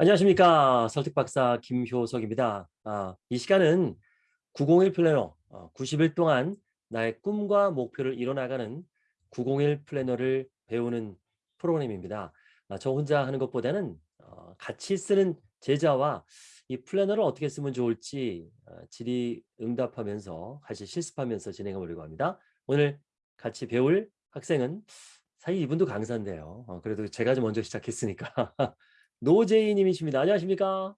안녕하십니까 설득박사 김효석입니다. 아, 이 시간은 901 플래너 어, 90일 동안 나의 꿈과 목표를 이뤄나가는 901 플래너를 배우는 프로그램입니다. 아, 저 혼자 하는 것보다는 어, 같이 쓰는 제자와 이 플래너를 어떻게 쓰면 좋을지 어, 질의응답하면서 같이 실습하면서 진행해 보려고 합니다. 오늘 같이 배울 학생은 사실 이분도 강사인데요. 어, 그래도 제가 좀 먼저 시작했으니까 노재희 님이십니다. 안녕하십니까?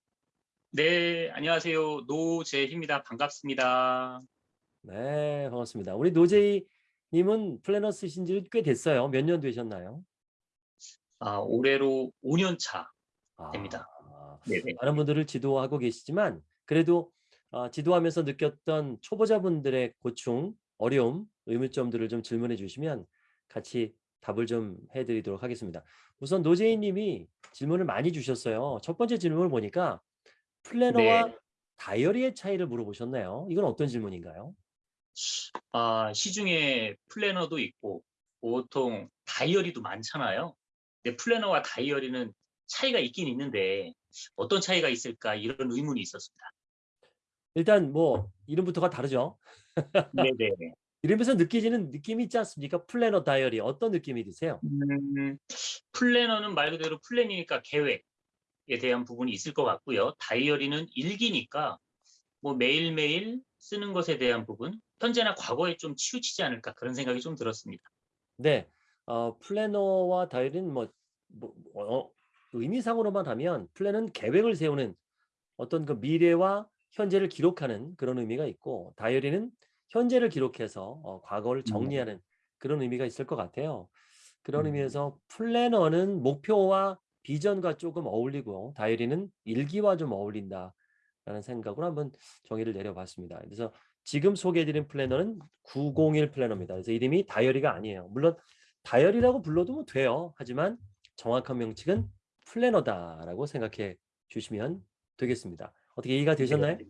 네, 안녕하세요. 노재희입니다. 반갑습니다. 네, 반갑습니다. 우리 노재희 님은 플래너 쓰신 지 꽤 됐어요. 몇 년 되셨나요? 아, 올해로 5년 차 아, 됩니다. 네네. 많은 분들을 지도하고 계시지만 그래도 어, 지도하면서 느꼈던 초보자분들의 고충, 어려움, 의문점들을 좀 질문해 주시면 같이 답을 좀 해드리도록 하겠습니다. 우선 노재희 님이 질문을 많이 주셨어요. 첫 번째 질문을 보니까 플래너와 네. 다이어리의 차이를 물어보셨네요. 이건 어떤 질문인가요? 아, 시중에 플래너도 있고 보통 다이어리도 많잖아요. 근데 플래너와 다이어리는 차이가 있긴 있는데 어떤 차이가 있을까 이런 의문이 있었습니다. 일단 뭐 이름부터가 다르죠. 네네. 이름에서 느껴지는 느낌이 있지 않습니까? 플래너 다이어리 어떤 느낌이 드세요? 음, 플래너는 말 그대로 플랜이니까 계획에 대한 부분이 있을 것 같고요. 다이어리는 일기니까 뭐 매일매일 쓰는 것에 대한 부분, 현재나 과거에 좀 치우치지 않을까 그런 생각이 좀 들었습니다. 네, 어, 플래너와 다이어리는 뭐, 뭐 어, 의미상으로만 하면 플랜은 계획을 세우는 어떤 그 미래와 현재를 기록하는 그런 의미가 있고 다이어리는 현재를 기록해서 어, 과거를 음. 정리하는 그런 의미가 있을 것 같아요. 그런 음. 의미에서 플래너는 목표와 비전과 조금 어울리고 다이어리는 일기와 좀 어울린다라는 생각으로 한번 정의를 내려봤습니다. 그래서 지금 소개해드린 플래너는 901 플래너입니다. 그래서 이름이 다이어리가 아니에요. 물론 다이어리라고 불러도 뭐 돼요. 하지만 정확한 명칭은 플래너다라고 생각해 주시면 되겠습니다. 어떻게 이해가 되셨나요? 네.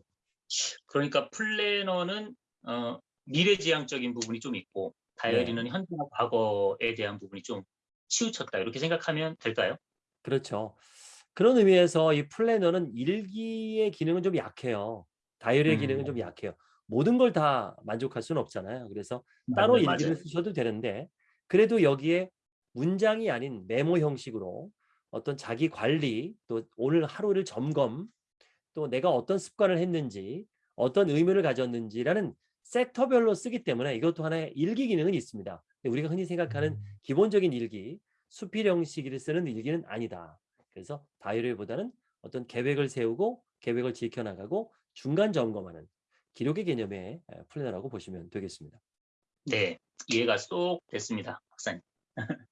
그러니까 플래너는 어, 미래지향적인 부분이 좀 있고 다이어리는 네. 현재나 과거에 대한 부분이 좀 치우쳤다 이렇게 생각하면 될까요? 그렇죠. 그런 의미에서 이 플래너는 일기의 기능은 좀 약해요. 다이어리의 기능은 음, 좀 약해요. 모든 걸 다 만족할 수는 없잖아요. 그래서 따로 맞아요, 일기를 맞아요. 쓰셔도 되는데 그래도 여기에 문장이 아닌 메모 형식으로 어떤 자기 관리 또 오늘 하루를 점검 또 내가 어떤 습관을 했는지 어떤 의미를 가졌는지라는 섹터별로 쓰기 때문에 이것도 하나의 일기 기능은 있습니다. 우리가 흔히 생각하는 기본적인 일기 수필 형식을 쓰는 일기는 아니다. 그래서 다이어리보다는 어떤 계획을 세우고 계획을 지켜나가고 중간 점검하는 기록의 개념의 플래너라고 보시면 되겠습니다. 네, 이해가 쏙 됐습니다, 박사님.